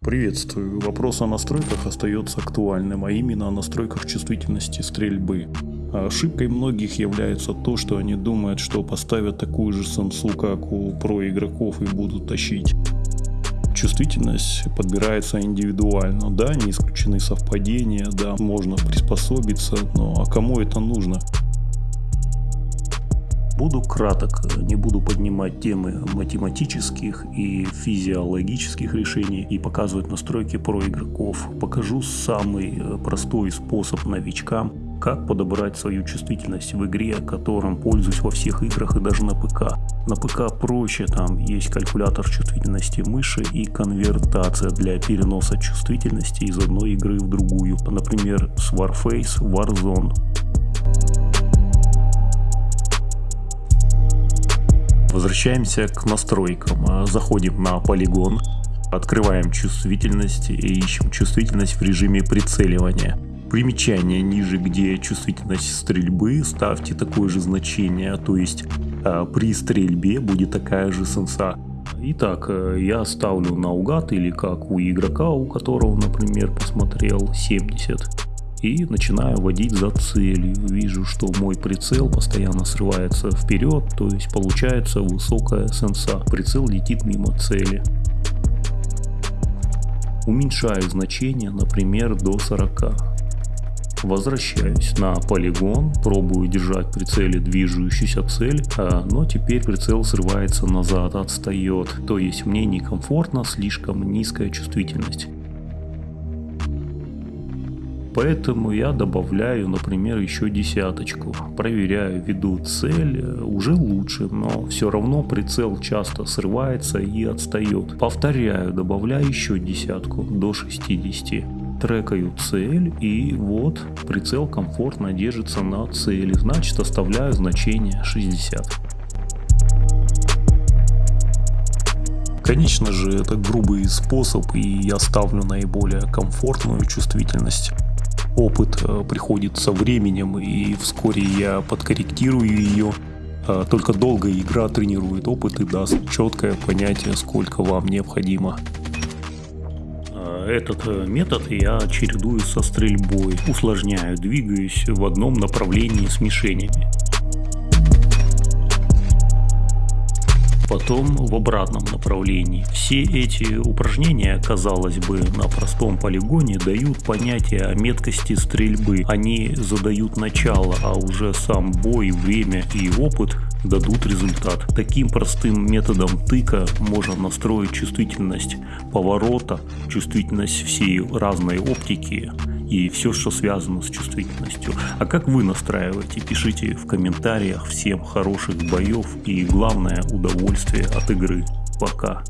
Приветствую. Вопрос о настройках остается актуальным, а именно о настройках чувствительности стрельбы. Ошибкой многих является то, что они думают, что поставят такую же сенсу, как у про игроков и будут тащить. Чувствительность подбирается индивидуально, да, не исключены совпадения, да, можно приспособиться, но а кому это нужно? Буду краток, не буду поднимать темы математических и физиологических решений и показывать настройки про игроков. Покажу самый э, простой способ новичкам, как подобрать свою чувствительность в игре, которым пользуюсь во всех играх и даже на ПК. На ПК проще, там есть калькулятор чувствительности мыши и конвертация для переноса чувствительности из одной игры в другую. Например, с Warface Warzone. Возвращаемся к настройкам. Заходим на полигон, открываем чувствительность и ищем чувствительность в режиме прицеливания. Примечание ниже, где чувствительность стрельбы, ставьте такое же значение, то есть э, при стрельбе будет такая же сенса. Итак, э, я ставлю наугад или как у игрока, у которого, например, посмотрел 70 и начинаю водить за целью. Вижу, что мой прицел постоянно срывается вперед, то есть получается высокая сенса. Прицел летит мимо цели. Уменьшаю значение, например, до 40. Возвращаюсь на полигон, пробую держать прицеле движущуюся цель, а, но теперь прицел срывается назад, отстает, то есть мне некомфортно, слишком низкая чувствительность. Поэтому я добавляю, например, еще десяточку. Проверяю, веду цель, уже лучше, но все равно прицел часто срывается и отстает. Повторяю, добавляю еще десятку до 60 трекаю цель и вот прицел комфортно держится на цели, значит оставляю значение 60. Конечно же это грубый способ и я ставлю наиболее комфортную чувствительность опыт э, приходит со временем, и вскоре я подкорректирую ее. А только долгая игра тренирует опыт и даст четкое понятие, сколько вам необходимо. А, этот э, метод я чередую со стрельбой, усложняю, двигаюсь в одном направлении с мишенями. Потом в обратном направлении. Все эти упражнения, казалось бы, на простом полигоне дают понятие о меткости стрельбы. Они задают начало, а уже сам бой, время и опыт дадут результат. Таким простым методом тыка можно настроить чувствительность поворота, чувствительность всей разной оптики и все, что связано с чувствительностью. А как вы настраиваете? Пишите в комментариях. Всем хороших боев и главное удовольствие от игры. Пока.